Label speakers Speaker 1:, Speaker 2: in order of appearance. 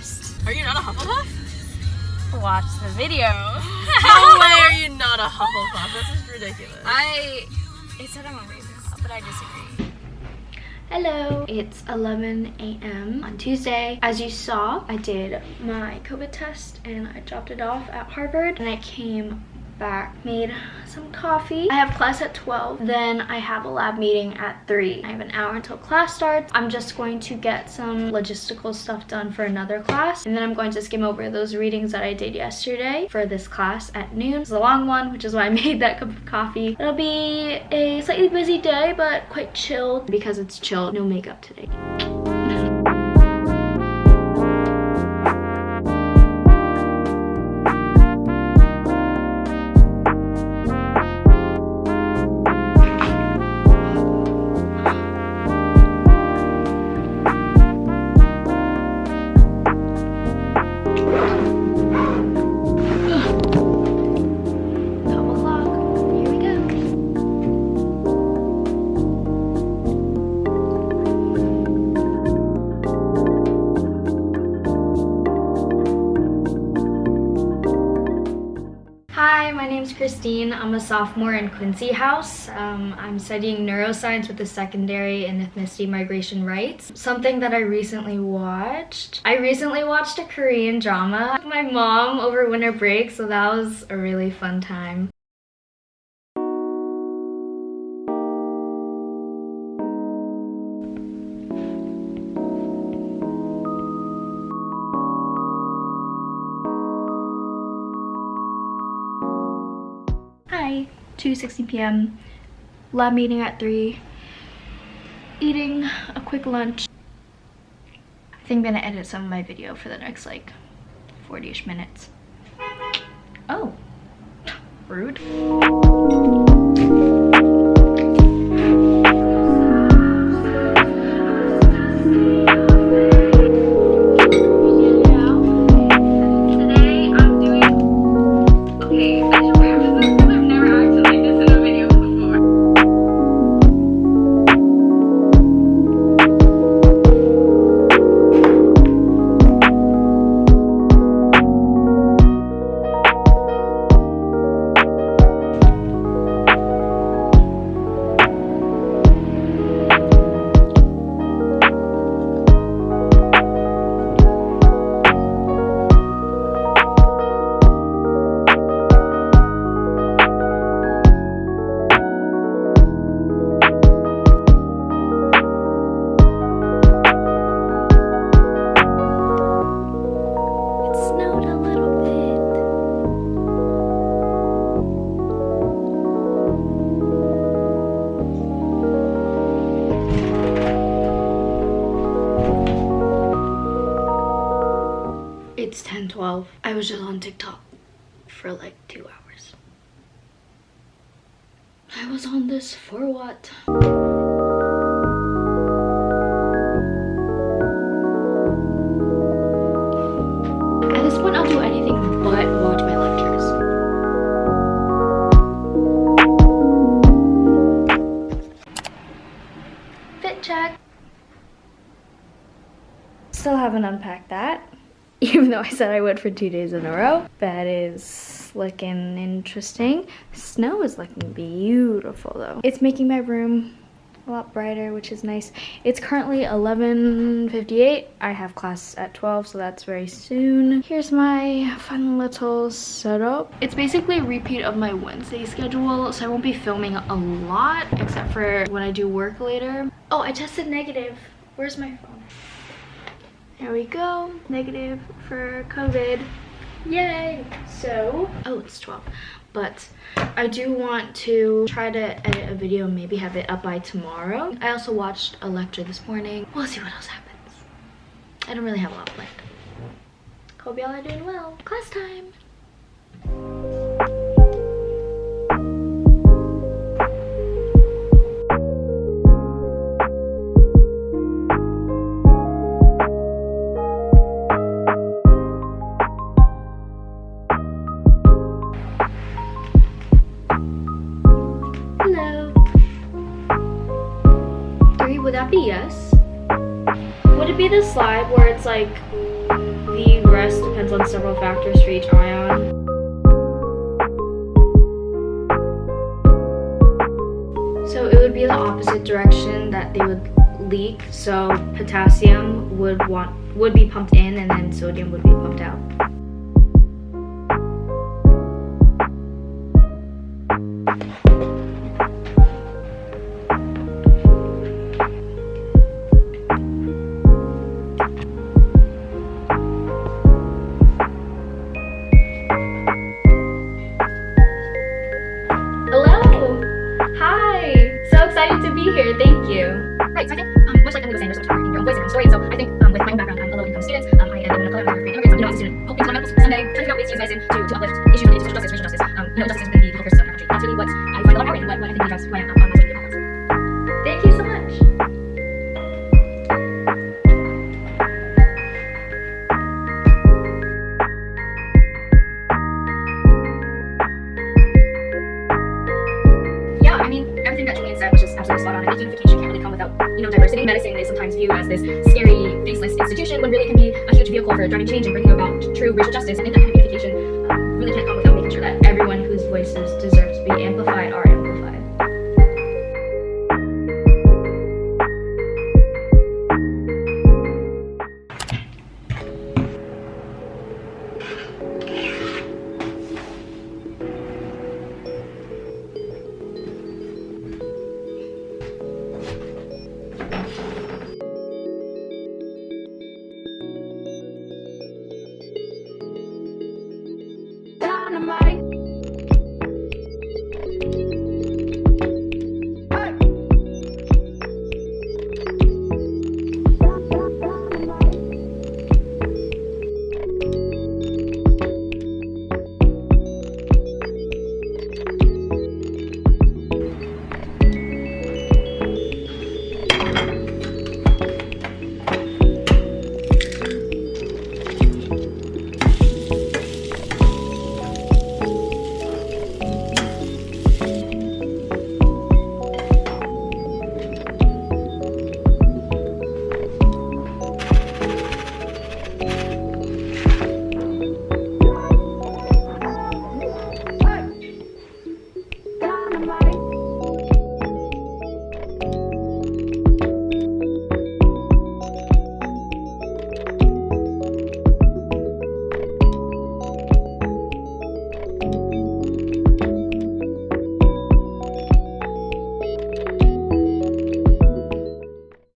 Speaker 1: first. Are you not a Hufflepuff? Watch the video.
Speaker 2: no way are you not a Hufflepuff. This is ridiculous.
Speaker 1: I. It said I'm a Ravenclaw, but I disagree.
Speaker 3: Hello, it's 11 a.m. on Tuesday. As you saw, I did my COVID test and I dropped it off at Harvard and I came back, made some coffee. I have class at 12, then I have a lab meeting at 3. I have an hour until class starts. I'm just going to get some logistical stuff done for another class, and then I'm going to skim over those readings that I did yesterday for this class at noon. It's a long one, which is why I made that cup of coffee. It'll be a slightly busy day, but quite chilled because it's chill. No makeup today. Christine. I'm a sophomore in Quincy House. Um, I'm studying neuroscience with a secondary in ethnicity migration rights. Something that I recently watched. I recently watched a Korean drama with my mom over winter break, so that was a really fun time. 2.60 p.m. Lab meeting at 3. Eating a quick lunch. I think I'm gonna edit some of my video for the next like 40-ish minutes. Oh, rude. It's 10:12. I was just on TikTok for like two hours. I was on this for what? At this point, I'll do anything but watch my lectures. Fit check. Still haven't unpacked that. even though I said I would for two days in a row. That is looking interesting. Snow is looking beautiful though. It's making my room a lot brighter, which is nice. It's currently 11.58. I have class at 12, so that's very soon. Here's my fun little setup. It's basically a repeat of my Wednesday schedule, so I won't be filming a lot, except for when I do work later. Oh, I tested negative. Where's my phone? There we go, negative for COVID. Yay! So, oh, it's 12. But I do want to try to edit a video and maybe have it up by tomorrow. I also watched a lecture this morning. We'll see what else happens. I don't really have a lot planned. Hope y'all are doing well. Class time! that be yes? Would it be the slide where it's like the rest depends on several factors for each ion? So it would be the opposite direction that they would leak. So potassium would want would be pumped in and then sodium would be pumped out.
Speaker 4: Absolutely spot on. I think unification can't really come without, you know, diversity. Medicine is sometimes viewed as this scary, faceless institution when really it can be a huge vehicle for driving change and bringing about true racial justice. And I